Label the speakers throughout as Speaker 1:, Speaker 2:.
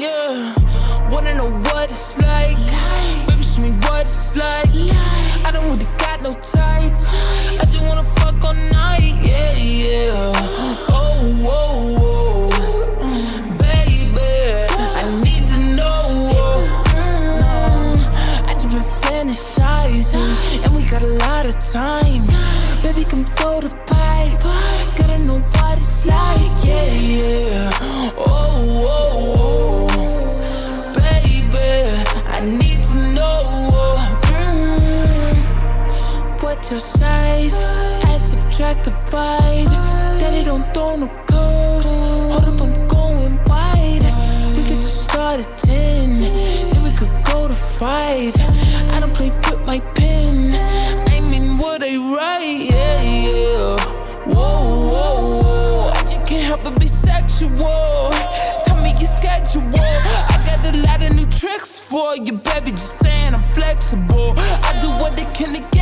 Speaker 1: Yeah, wanna know what it's like. Baby, show me what it's like. I don't really got no tights. I just wanna fuck all night. Yeah, yeah. Oh, oh, oh. Baby, I need to know. Mm, I just been fantasizing, and we got a lot of time. Baby, come throw the pipe. Gotta know what it's like. Yeah, yeah. Oh, oh, oh. Your size? Add, subtract, divide. Daddy don't throw no codes. Hold up, I'm going wide. We could just start at 10. Then we could go to 5. I don't play with my pen. I mean, what I write. Yeah, yeah. Whoa, whoa, whoa. I just can't help but be sexual. Tell me your schedule. I got a lot of new tricks for you, baby. Just saying I'm flexible. I do what they can to get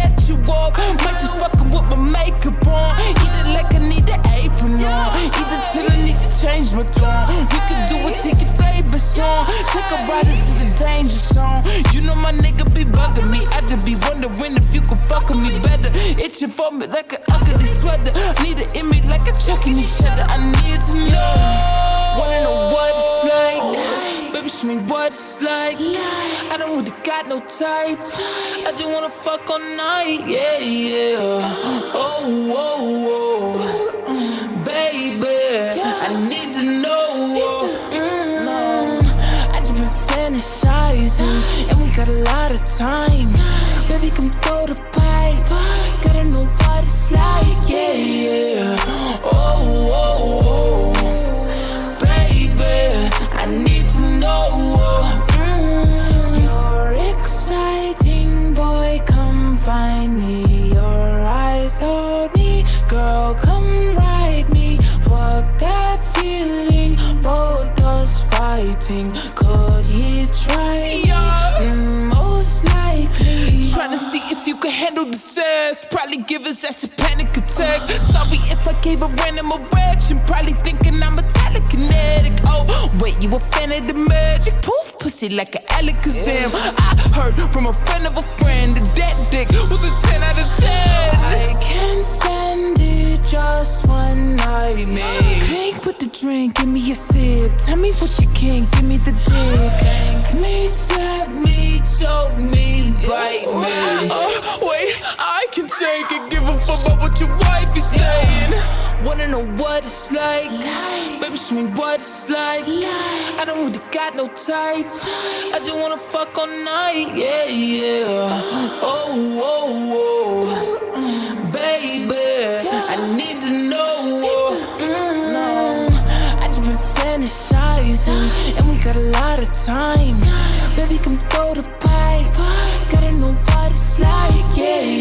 Speaker 1: We can do to your favorite song. Take a ride into the danger zone. You know my nigga be bugging me. I just be wondering if you could fuck with me better. Itching for me like an ugly sweater. Need it in me like a chucking each other. I need to know. Wanna know what it's like. Baby, show me what it's like. I don't really got no tights. I just wanna fuck all night. Yeah, yeah. Oh, oh, oh. And we got a lot of time. Baby, come throw the pipe. Gotta know what it's like. Yeah, yeah. Oh, handle the sass. Probably give his ass a panic attack. Sorry if I gave a random erection. Probably thinking I'm a telekinetic. Oh, wait, you a fan of the magic? Poof, pussy like an Alakazam. I heard from a friend of a friend that that dick was a 10 out of 10. I can't stand it, just one night, man. Drink with the drink, give me a sip. Tell me what you can, give me the dick. Spank me, slap me, choke me, bite me. Wait, I can take it, give a fuck about what your wife is saying. Wanna know what it's like? Baby, show me what it's like. I don't really got no tights. I just wanna fuck all night. Yeah, yeah. Oh, oh, oh. Baby, I need to know. Mm, I just been fantasizing, and we got a lot of time. Baby, come throw the pipe. Gotta know what it's like. Yeah, yeah.